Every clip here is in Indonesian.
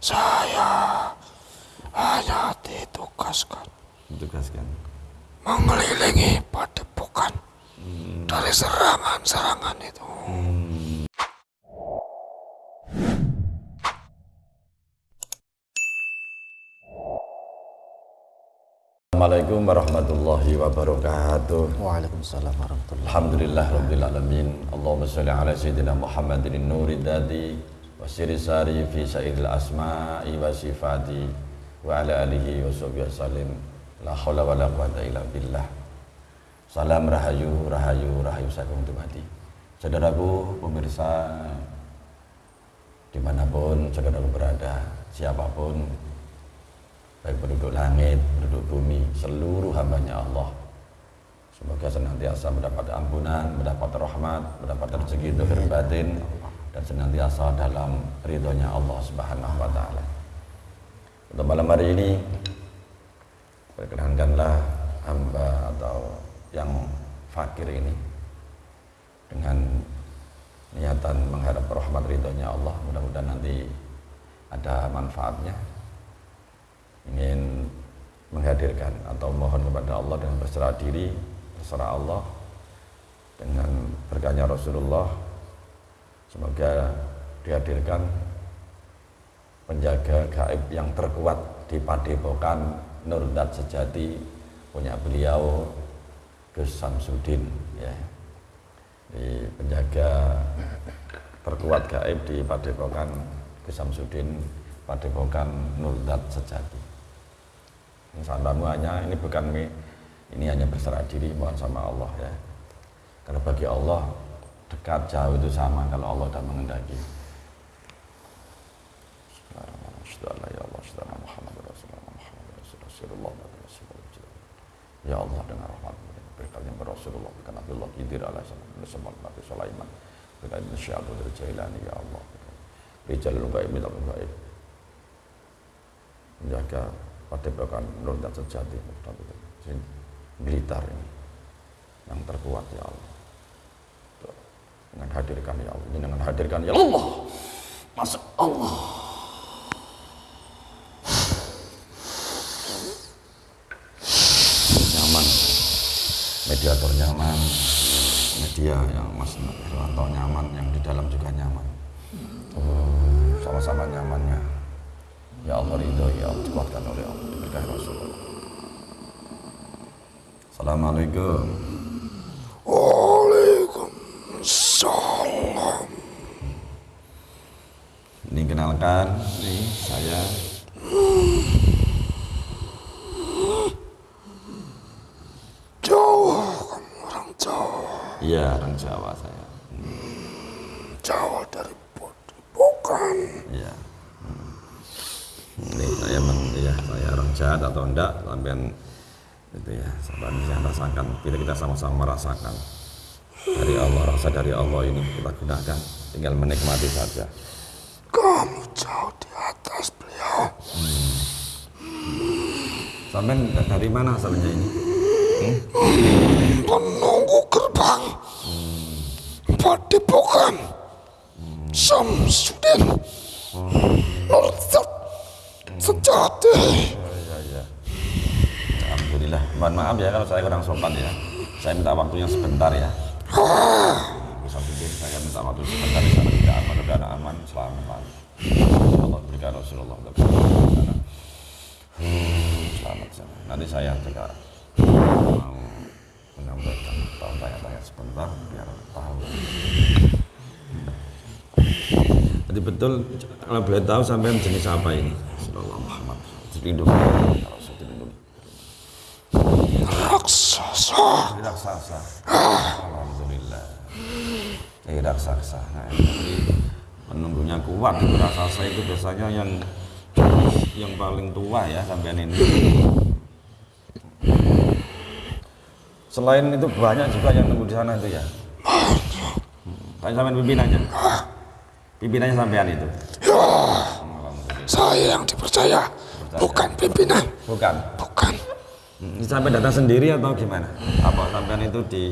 Saya hanya ditugaskan Ditugaskan. mengelilingi padepokan dari serangan-serangan itu. Assalamualaikum warahmatullahi wabarakatuh. Waalaikumsalam warahmatullahi Alhamdulillah Rabbil Alamin Allahumma salli ala Sayyidina Muhammadin nuri dadi wa siri sari fi sa'iril asma'i wa sifati wa ala alihi wa sahbihi wasallim la hawla wa la quwata illa billah. Salam rahayu, rahayu, rahayu sakum tumati Saudaraku, pemirsa di mana pun saudaraku berada, siapa pun baik penduduk langit, penduduk bumi, seluruh hambanya Allah. Semoga senantiasa mendapat ampunan, mendapat rahmat, mendapat rezeki dohir batin dan senantiasa dalam ridhonya Allah Subhanahu wa taala. Untuk malam hari ini perkenankanlah hamba atau yang fakir ini dengan niatan mengharap rahmat ridhonya Allah, mudah-mudahan nanti ada manfaatnya. Ingin menghadirkan atau mohon kepada Allah dan berserah diri terserah Allah dengan berkahnya Rasulullah semoga dihadirkan penjaga gaib yang terkuat di Padepokan Nurdat Sejati punya beliau Gus Samsudin ya. Di penjaga terkuat gaib di Padepokan Gus Samsudin Padepokan Nurdat Sejati. Salammu hanya ini bukan ini hanya berserah diri mohon sama Allah ya. Karena bagi Allah dekat jauh itu sama kalau Allah sudah mengendaki. Ya Allah dengan rahmat berkatnya Rasulullah berkat Nabi Allah Khidir alaihi salam Nabi Sulaiman berkat Syekh Abdul Jailani ya Allah. Rijal Gaib Minal Gaib menjaga padepokan Nur dan Sejati Blitar ini yang terkuat ya Allah. Dengan hadirkan ya Allah. Dengan hadirkan ya Allah. Masya Allah. Nyaman. Mediator nyaman. Media yang Mas Irwanto nyaman yang di dalam juga nyaman. Oh, sama-sama nyamannya. Ya Allah ridho ya Allah. Dikuatkan oleh Allah. Diberkahi Rasulullah. Assalamualaikum Waalaikumsalam. Ini kenalkan, nih saya Jawa, kamu orang Jawa. Iya orang Jawa saya Jawa dari padepokan. Iya Hmm. Ini saya men, ya saya orang jahat atau enggak sampean itu ya sampean bisa rasakan kita kita sama-sama merasakan Allah rasa dari Allah ini kita gunakan tinggal menikmati saja. Kamu jauh di atas beliau. sampean dari mana asalnya ini? Menunggu gerbang. Padepokan. Samsudin. Nurdat Sejati. ya. Ya Alhamdulillah. Mohon maaf ya kalau saya kurang sopan ya. Saya minta waktunya sebentar ya bikin saya minta waktu sebentar sana tidak aman udah aman selamat Allah berikan Rasulullah. Sana. Hmm, selamat sana nanti saya juga mau menyampaikan atau tanya-tanya sebentar biar tahu. Jadi betul kalau boleh tahu sampai jenis apa ini? Sallallahu Muhammad. Rasul dilindungi Raksasa. Raksasa. Alhamdulillah. Jadi raksasa. Nah, jadi penunggunya kuat itu raksasa itu biasanya yang yang paling tua ya sampean ini. Selain itu banyak juga yang nunggu di sana itu ya. Tanya sampean pimpinannya. Pimpinannya sampean itu. Ya, saya yang dipercaya. Bukan pimpinan. Bukan. Bukan. Hmm, Sampai datang sendiri atau gimana? Apa sampean itu di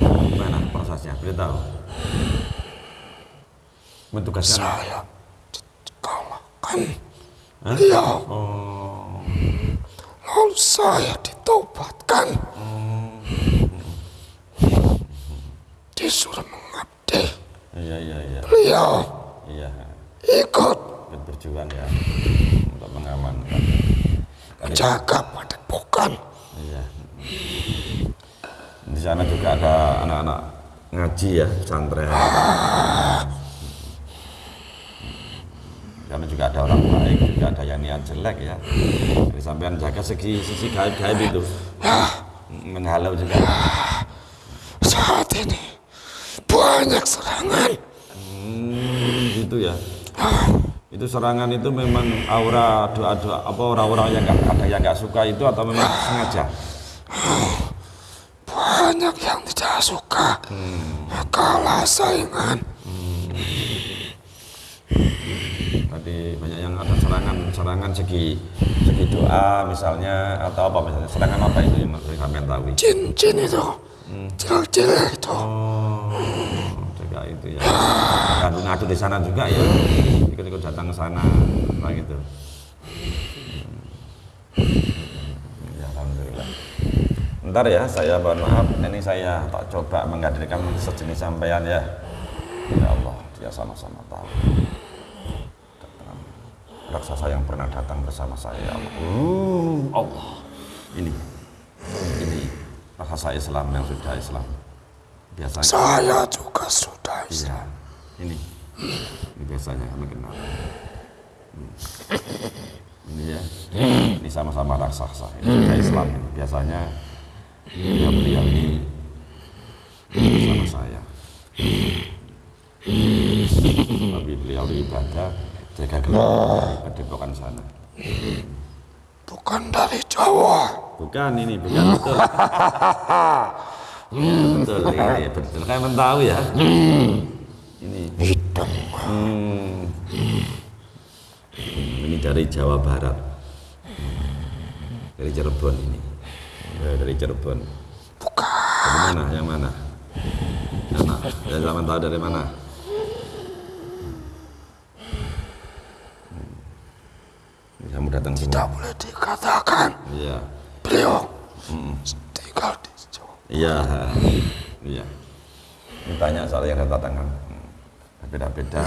gimana prosesnya? Beritahu. Bertugaskan Saya dikalahkan beliau. Oh, Lalu saya ditobatkan. Disuruh mengabdi. iya iya iya. Beliau Iya. ikut Ikut berjuang ya untuk mengamankan. Jaga padepokan. Iya. Di sana juga ada anak-anak ngaji ya, pesantren. Karena juga ada orang baik, juga ada yang niat jelek ya. Jadi sampean jaga segi sisi gaib-gaib itu. Menghalau juga. Saat ini banyak serangan. Hmm, gitu ya. Itu serangan itu memang aura doa-doa apa orang-orang yang nggak ada yang nggak suka itu atau memang sengaja? Banyak yang tidak suka. Kalah saingan. Tadi banyak yang ada serangan, serangan segi segi doa misalnya atau apa misalnya serangan apa itu yang kalian tahu? Jin-jin itu. Jelek-jelek itu. Oh, juga itu ya. Ngadu-ngadu di sana juga ya. Ikut-ikut datang ke sana, nah gitu. Ya, alhamdulillah. Ntar ya, saya mohon maaf, ini saya tak coba menghadirkan sejenis sampean ya. Ya Allah, dia sama-sama tahu. Raksasa yang pernah datang bersama saya, ya Allah. Uh, Allah. Ini, ini raksasa Islam yang sudah Islam. Biasanya. Saya juga sudah Iya, ini. Ini biasanya kami kenal. Hmm. Ini ya, ini sama-sama raksasa. Ini sudah Islam. Ini. Biasanya beliau beliau ini bersama saya. Tapi beliau ibadah jaga gelar padepokan sana. bukan dari Jawa. Bukan ini, bukan betul. betul, ini betul. Kan tahu ya. Ini. Hitam. Hmm. Ini dari Jawa Barat. Dari Cirebon ini. Ya, dari Cirebon. Bukan. Dari mana? Yang mana? Mana? Ya, zaman tahu dari mana? Hmm. Kamu datang Tidak semua. boleh dikatakan. Iya. Beliau Jawa. Iya. Iya. Ini banyak soal yang datang Hmm. Beda-beda.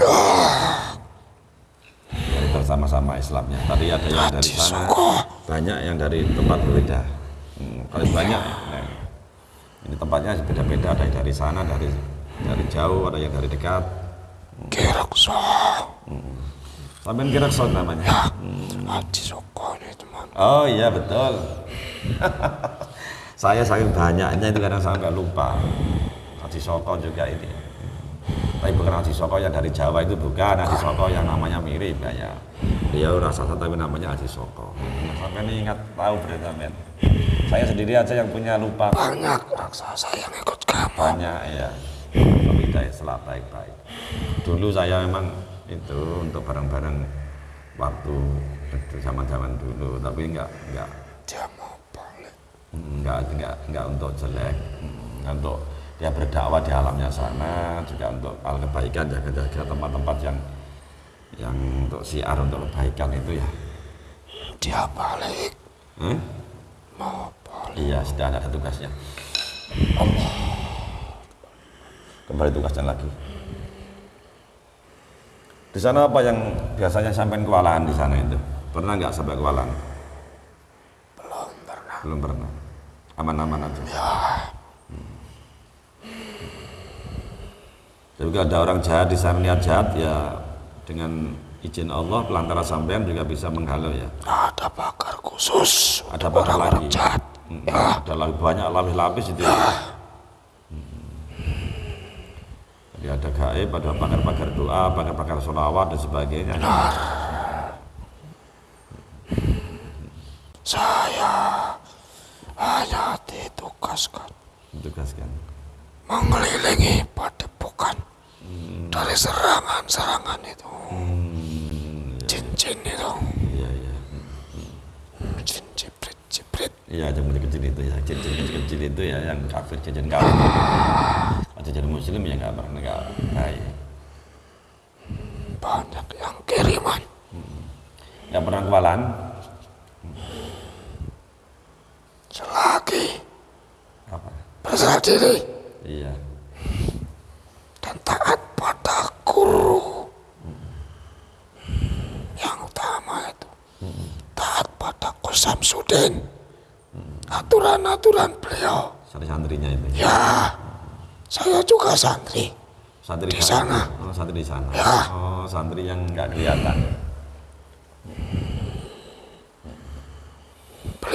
Dari bersama-sama Islamnya. Tadi ada yang dari sana, banyak yang dari tempat berbeda. Hmm, kalau banyak, nah, ini tempatnya beda-beda. Ada yang dari sana, dari dari jauh, ada yang dari dekat. Gerakso. Sampai kira son namanya. Haji Soko ini teman. Oh iya betul. saya saking banyaknya itu kadang nggak lupa. Haji Soko juga ini. Tapi bukan Haji Soko yang dari Jawa itu bukan Haji Soko yang namanya mirip kayak Beliau rasa tapi namanya Haji Soko. Sampai ini ingat tahu berita men. Saya sendiri aja yang punya lupa Banyak raksasa yang ikut kamu. banyak ya. Tapi saya selat baik-baik. Dulu saya memang itu untuk barang-barang waktu zaman-zaman dulu, tapi enggak enggak Dia enggak enggak enggak untuk jelek enggak untuk dia berdakwah di alamnya sana juga untuk hal kebaikan jaga-jaga tempat-tempat yang yang untuk siar untuk kebaikan itu ya Dia balik. Hmm? Mau balik. iya sudah ada tugasnya kembali tugasnya lagi di sana apa yang biasanya sampai kewalahan di sana itu pernah nggak sampai kewalahan Belum pernah. belum pernah aman-aman aja Jadi kalau ada orang jahat di sana niat jahat ya dengan izin Allah pelantara sampean juga bisa menghalau ya. Ada bakar khusus. Ada bakar orang-orang lagi. jahat. Hmm, Ya. Ada lebih banyak lapis-lapis itu. Ya. Hmm. Jadi ada gaib, ada pakar-pakar doa, pakar-pakar sholawat dan sebagainya. Saya hanya ditugaskan Tugaskan. mengelilingi padepokan dari serangan-serangan itu. Cincin itu. Iya iya. Cincin jibrit-jibrit. Iya yang kecil itu ya, cincin kecil itu ya yang kafir cincin kafir. Atau jadi muslim ya nggak pernah nggak baik. Banyak yang kiriman. Nggak pernah kewalahan? Selagi Apa? berserah diri Iya. dan taat pada guru yang utama itu taat pada Gus Samsudin aturan-aturan beliau Santri santrinya itu. ya saya juga santri Santri Di sana. Oh, santri di sana. Ya. Oh, santri yang nggak kelihatan.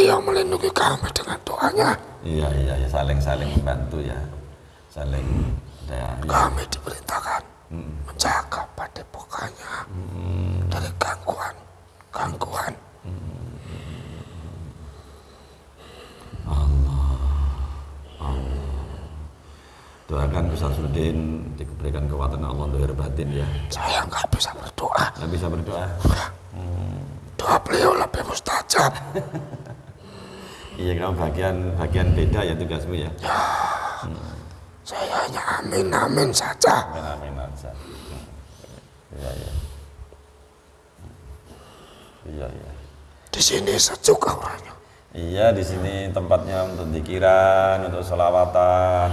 Beliau melindungi kami dengan doanya. Iya, iya, ya saling saling membantu ya. Saling ya, ya. kami diperintahkan menjaga padepokannya dari gangguan gangguan. Doakan Gus Samsudin diberikan kekuatan Allah lahir batin ya. saya nggak bisa berdoa. Nggak bisa berdoa. doa beliau lebih mustajab Iya, kamu bagian bagian beda ya tugasmu ya. saya hanya amin amin saja Amin amin aja. Iya, iya. Iya, iya. di sini sejuk auranya Iya, di sini tempatnya untuk dikiran, untuk selawatan,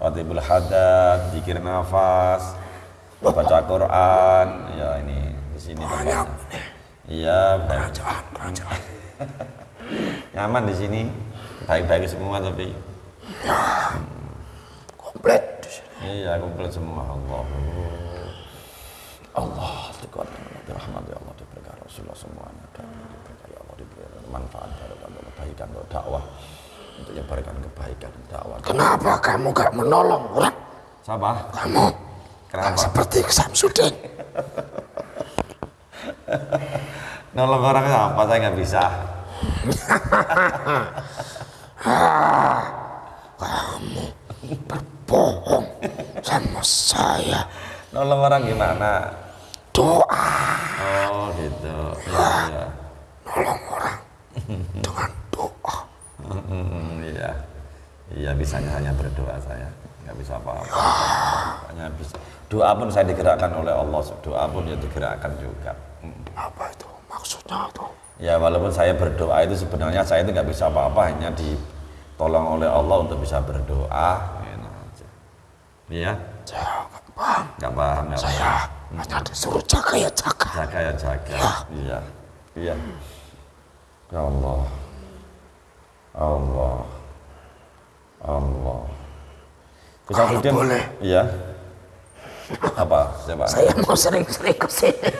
Ratibul hadat, dikir nafas, baca Quran. Ya ini di sini tempatnya. Iya, baik. kerajaan kerajaan nyaman di sini, baik-baik semua tapi komplit di sini iya komplit semua Allah. Allah dikuatkan rahmat ya Allah diberikan Rasulullah semuanya dan diberikan ya Allah diberikan manfaat untuk kebaikan untuk dakwah untuk menyebarkan kebaikan dakwah. kenapa kamu gak menolong orang Siapa? kamu Kenapa? seperti Samsudin Nolong orang apa saya nggak bisa. Kamu berbohong sama saya Nolong orang gimana? doa Oh gitu. Iya iya. nolong orang dengan doa iya. Iya bisanya hanya berdoa saya. Nggak bisa apa-apa. Hanya bisa. Doa pun saya digerakkan oleh Allah. Doa pun ya digerakkan juga. Hmm. apa itu maksudnya itu Ya walaupun saya berdoa itu sebenarnya saya itu nggak bisa apa-apa hanya ditolong oleh Allah untuk bisa berdoa. Iya. saya gak paham Nggak paham nggak paham. saya hanya disuruh jaga ya jaga. Jaga ya jaga. Iya. Iya. Ya Allah. Allah. Allah. Kalau Samsudin, boleh. iya. Apa? Coba saya mau sering-sering ke sini.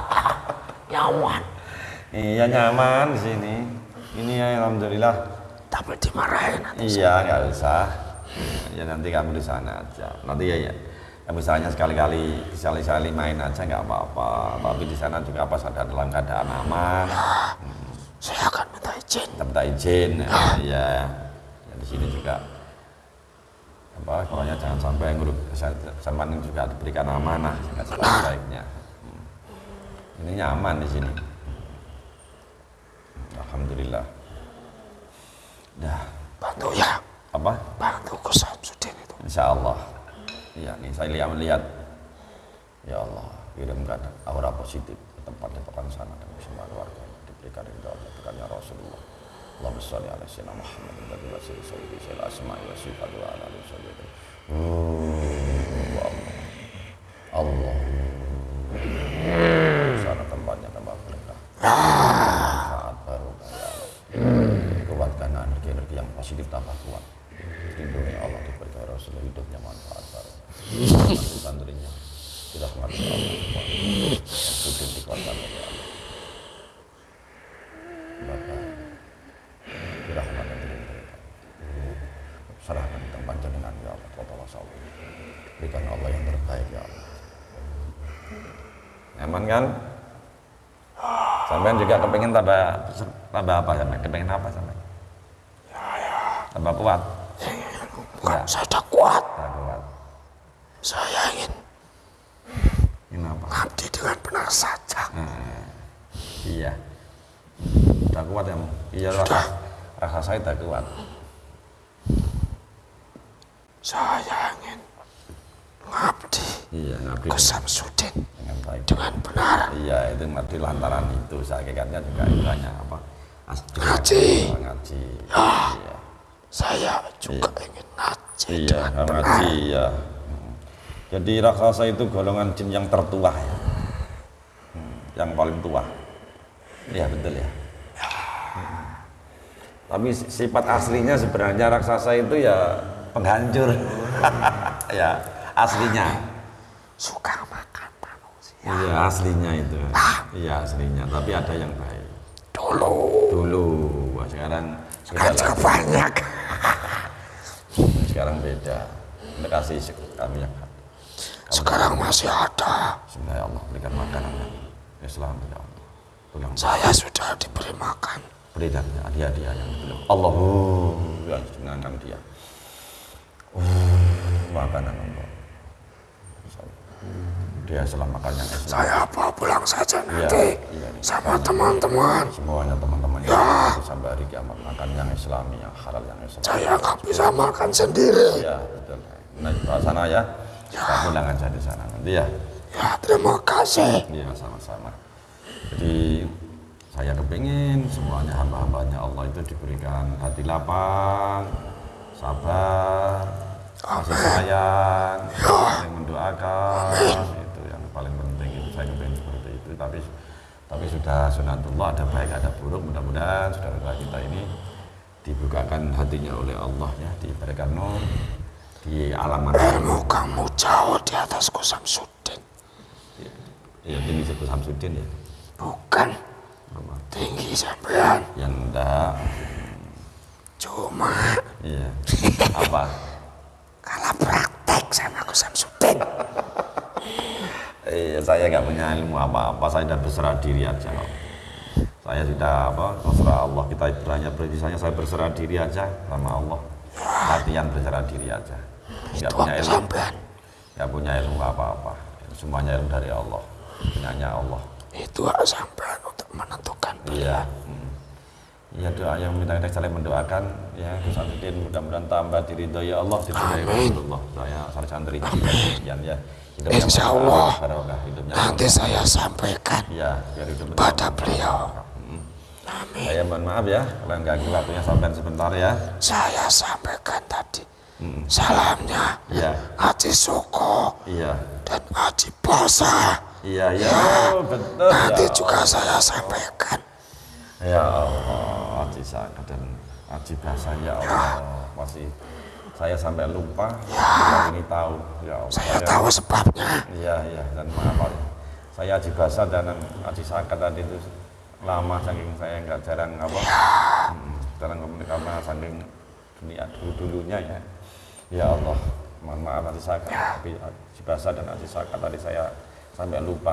Nyaman iya nyaman di sini. Ini ya alhamdulillah. Tapi dimarahin nanti iya nggak usah. Ya nanti kamu di sana aja. Nanti ya ya. Ya, misalnya sekali-kali sekali-kali main aja nggak apa-apa. Tapi di sana juga pas ada dalam keadaan aman. Saya akan minta izin. Kita minta izin. Ya, ya. Di sini juga apa pokoknya jangan sampai nguruk sama ini juga diberikan amanah dengan sebaik-baiknya. Hmm. ini nyaman di sini alhamdulillah. Dah. Bantu ya. Apa? Bantu Gus Samsudin itu. Insya Allah iya nih saya lihat melihat ya Allah kirimkan aura positif ke tempat tempat sana. Dan semua keluarga diberikan ridho Allah berkatnya Rasulullah. Allahumma sholli ala sayyidina Muhammad wa ala alihi sayyidi sayyidil asma'i wa wa ala alihi sayyidi Allah. Sana tempatnya tempat berkah saat baru ya Allah kuatkan energi-energi yang positif tambah kuat. Lindungi Allah diberikan Rasulullah hidupnya manfaat baru santrinya dirahmati Allah Sudah dikuatkan oleh Allah. Bapak dirahmati serahkan tempat jenengan ya Allah Kota Wasawi berikan Allah yang terbaik ya Allah. Nyaman kan? Sampean juga kepengen tambah tambah apa sampean? Kepengen apa sampean tambah kuat bukan Ya. saya sudah kuat tambah kuat saya ingin ini apa ngabdi dengan benar saja Iya. Udah kuat ya? Iya rasa, rasa saya udah kuat. saya ingin ngabdi Iya, ngabdi Gus Samsudin dengan baik. dengan benar. Iya, itu mati lantaran itu. Hakikatnya juga istilahnya apa? As- Ngaji. Ngaji. Ah. Iya. Saya juga ingin ngaji Iya, dengan ngaji ya. Hmm. Jadi raksasa itu golongan jin yang tertua ya. Hmm, Yang paling tua. Iya, betul ya. Hmm. Tapi si- sifat aslinya sebenarnya raksasa itu ya penghancur. ya, aslinya. Suka makan manusia. Iya, aslinya itu. Iya, aslinya. Tapi ada yang baik. Dulu Dulu, sekarang lah. banyak. Sekarang beda. Terima kasih kami yang Sekarang masih ada. Bismillah ya Allah berikan makanan yang Islam ya Allah. Pegang Saya sudah diberi makan. berikan hadiah-hadiah yang belum. Allah yang senangkan dia. Oh, makanan Allah. Dia yang Islam. Saya bawa pulang saja Iya, nanti iya. sama teman-teman. Semuanya teman-teman Ya. yang sampai hari kiamat makan yang Islami, yang halal, yang Islam. Saya nggak bisa makan sendiri. Ya, betul. Nah, ke sana ya. Kita pulang aja di sana nanti ya. Ya terima kasih. Iya sama-sama. Jadi saya kepingin semuanya hamba-hambanya Allah itu diberikan hati lapang, sabar, kasih sayang, saling mendoakan saya kepingin seperti itu. Tapi tapi sudah sunatullah ada baik ada buruk mudah-mudahan saudara kita ini dibukakan hatinya oleh Allah ya diberikan nur di alam Ilmu kamu jauh di atasku Samsudin. ya ini disebut Samsudin ya Bukan Apa? tinggi sampean. yang enggak Cuma iya apa kalah praktek sama aku Samsudin. Iya, saya nggak punya ilmu apa-apa, saya sudah berserah diri aja. Saya sudah apa, terserah Allah. Kita ibaratnya misalnya saya berserah diri aja sama Allah. Latihan berserah diri aja. Nggak Itu punya ilmu, nggak punya ilmu apa-apa. Semuanya ilmu dari Allah, punyanya Allah. Itu hak sampean untuk menentukan. Iya. Hmm. Iya doa yang minta kita saling mendoakan ya Gus mudah-mudahan tambah diridhoi ya Allah diridhoi Rasulullah saya santri sekian ya hidupnya Insya Allah. Nanti saya sampaikan hidupnya pada beliau. Hmm. Saya mohon maaf ya, kalau ganggu waktunya sampai sebentar ya. Saya sampaikan tadi salamnya Iya, Haji Soko iya, dan Haji Bosa. iya, iya, oh, betul. Nanti ya. juga saya sampaikan. Ya Allah, Aji Saka dan Aji Bahasa ya Allah, masih saya sampai lupa, yang ini tahu ya Allah. Saya tahu sebabnya. Iya, iya, dan maaf Pak. saya Aji Bahasa dan Aji Saka tadi itu lama saking saya nggak jarang apa, mm, jarang komunikasi karena saking dunia dulu dulunya ya. Ya Allah, mohon maaf Aji Saka, tapi Aji Bahasa dan Aji Saka tadi saya sampai lupa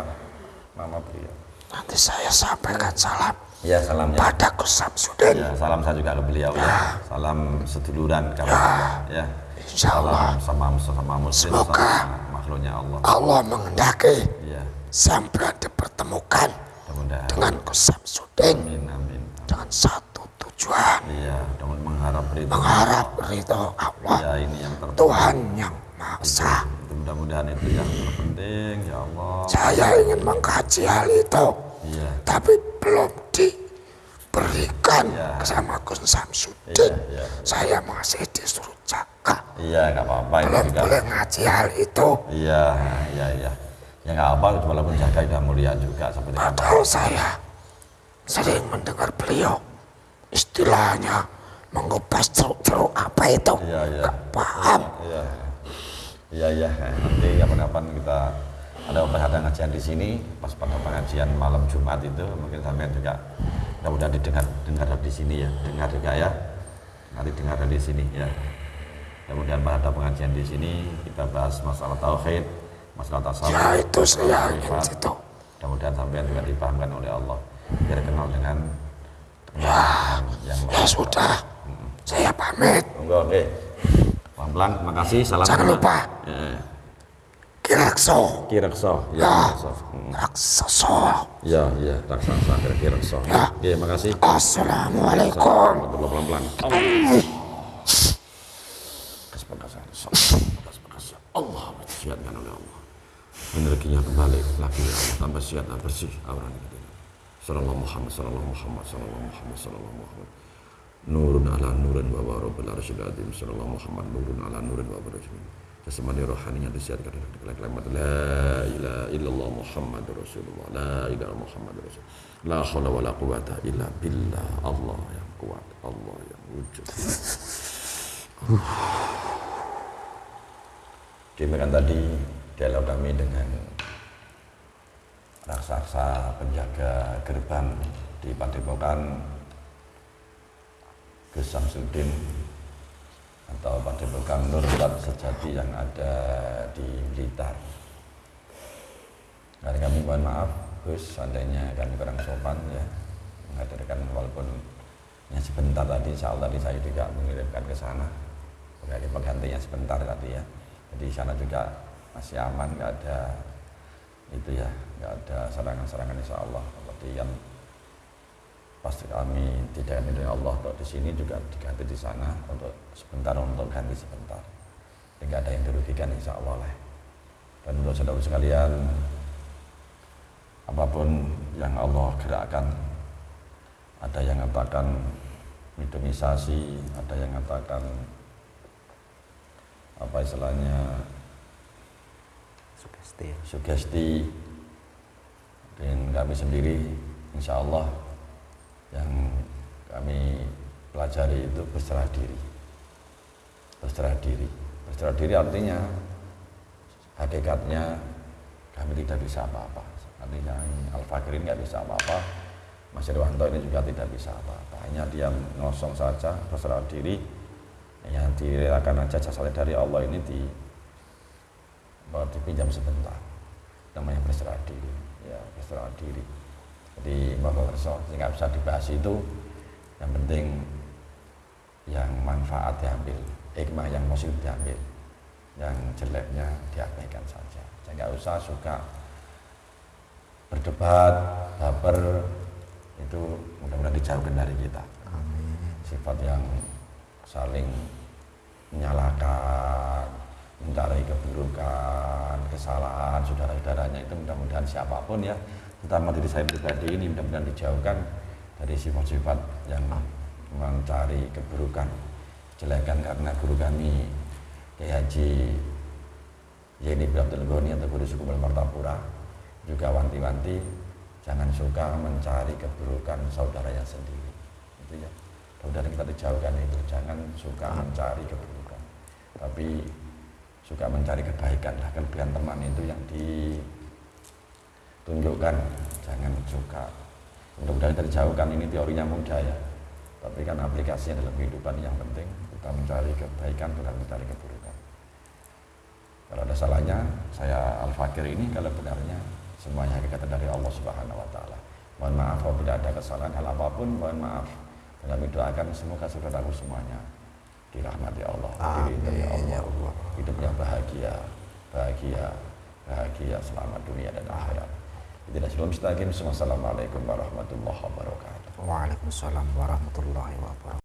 nama beliau. Nanti saya sampaikan salam Ya salam ya. pada Gus Samsudin. Ya, salam saya juga ke beliau ya. Salam seduluran kawan ya. Insya Allah. Salam sama sama muslim Semoga. sama makhluknya Allah. Allah mengendaki Ya, sampai dipertemukan mudah-mudahan. dengan Gus Samsudin Amin amin. dengan satu tujuan Iya, dengan mengharap ridho. mengharap ridho Allah Ya ini yang terpenting. Tuhan yang Maha Esa. Mudah-mudahan itu yang terpenting ya Allah. Saya ingin mengkaji hal itu, Iya. tapi belum diberikan Ya. sama Gus Iya, Samsudin. iya. Saya masih disuruh jaga, Iya, nggak apa-apa itu belum juga. boleh ngaji hal itu. Iya, iya, iya. Ya nggak apa, walaupun jaga sudah mulia juga seperti apa. Padahal saya sering mendengar beliau istilahnya mengupas ceruk-ceruk apa itu. Iya, iya. Gak paham. Iya, iya, iya. Nanti kapan-kapan kita ada ada ngajian di sini, pas pada pengajian malam Jumat itu mungkin sampai juga mudah-mudahan didengar dengar di sini ya, dengar juga ya. Nanti dengar di sini ya. Kemudian pada pengajian di sini kita bahas masalah tauhid, masalah tasawuf. Ya itu saya ingin situ. Mudah-mudahan sampai juga dipahamkan oleh Allah biar kenal dengan Ya, yang ya sudah. Saya pamit. Monggo, oke. Pelan-pelan, makasih. Salam. Jangan lupa. Ya. Kirakso. Kirekso, ya, Ya. Kirekso. Hmm. Raksoso. Ya, ya, raksasa kira Kirekso. Ya. Oke, makasih. Assalamualaikum. Pelan pelan. Kasih makasih. Kasih makasih. Allah disiapkan oleh Allah. Energinya kembali lagi ya Allah tambah sehat bersih auranya kita Sallallahu Muhammad Sallallahu Muhammad Sallallahu Muhammad Sallallahu Muhammad Nurun ala nurun wa wa rabbil arsyil azim Sallallahu Muhammad Nurun ala nurun wa wa rabbil Jasmani rohaninya disiarkan dengan kalimat La ilaha illallah Muhammad Rasulullah La ilaha Muhammad Rasulullah La hawla wa la quwata illa billah. Allah yang kuat Allah yang wujud. Demikian tadi dialog kami dengan raksasa penjaga gerbang di Padepokan Gus Samsudin atau Padepokan Nurwat Sejati yang ada di Blitar. Dan kami mohon maaf Gus, seandainya kami kurang sopan ya menghadirkan walaupun hanya sebentar tadi, insya Allah tadi saya juga mengirimkan ke sana sebagai penggantinya sebentar tadi ya. Jadi di sana juga masih aman nggak ada itu ya nggak ada serangan-serangan insya Allah seperti yang pasti kami tidak ini Allah untuk di sini juga diganti di sana untuk sebentar untuk ganti sebentar. Tidak ada yang dirugikan insya Allah lah. Dan untuk saudara sekalian apa pun yang Allah gerakkan ada yang mengatakan mitomisasi ada yang mengatakan apa istilahnya sugesti. sugesti. Dan kami sendiri insya Allah yang kami pelajari itu berserah diri. Berserah diri. Berserah diri artinya hakikatnya kami tidak bisa apa-apa. Artinya Al-Fakir ini nggak bisa apa-apa Mas Irwanto ini juga tidak bisa apa-apa. Hanya dia ngosong saja berserah diri. Yang direlakan aja jasadnya dari Allah ini di dipinjam sebentar. Namanya berserah diri. Ya berserah diri jadi Bapak Kerso nggak bisa dibahas itu yang penting yang manfaat diambil hikmah yang positif diambil yang jeleknya diabaikan saja saya nggak usah suka berdebat baper itu mudah-mudahan dijauhkan dari kita Amin. sifat yang saling menyalahkan mencari keburukan, kesalahan saudara-saudaranya itu mudah-mudahan siapa pun ya, terutama diri saya pribadi ini mudah-mudahan dijauhkan dari sifat-sifat yang mencari keburukan, jelekan karena guru kami Kiai Haji Yeni Abdul Ghani atau guru suku Martapura juga wanti-wanti jangan suka mencari keburukan saudaranya sendiri. Itu ya. Mudah-mudahan kita dijauhkan itu. Jangan suka mencari keburukan tapi suka mencari kebaikan lah kelebihan teman itu yang ditunjukkan jangan suka mudah-mudahan kita dijauhkan ini teorinya mudah ya tapi kan aplikasinya dalam kehidupan yang penting kita mencari kebaikan bukan mencari keburukan kalau ada salahnya saya Al-Fakir ini kalau benarnya semuanya hakikat dari Allah Subhanahu wa taala. Mohon maaf apabila ada kesalahan hal apa pun, mohon maaf. Dan kami doakan semoga saudaraku semuanya dirahmati Allah, diridhoi Amin, ya Allah, Allah. hidupnya bahagia, bahagia, bahagia selamat dunia dan akhirat. Tidak. Assalamualaikum warahmatullahi wabarakatuh. Waalaikumsalam warahmatullahi wabarakatuh.